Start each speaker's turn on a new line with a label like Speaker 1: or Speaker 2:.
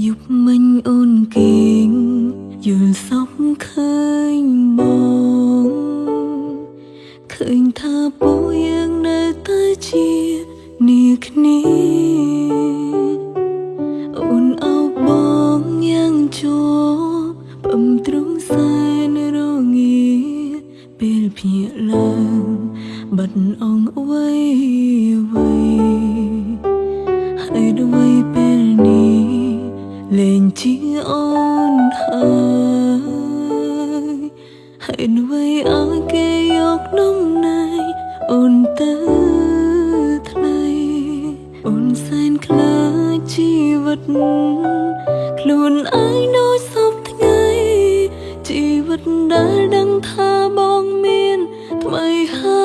Speaker 1: យប់មិញអូនគេងយល់សោកឃើញមកឃើញថាពូយើងនៅតែជានាគ្នាអូនអោបងយ៉ាងជួបំទ្រង់សែនរងាពេលភ្ញាក់ឡើងបាត់អងអ្វីអ្វីហើយដូច ខ្លួនឯងដោយសពថ្ងៃជីវិតដែលដឹងថាបងមានថ្មីហើយ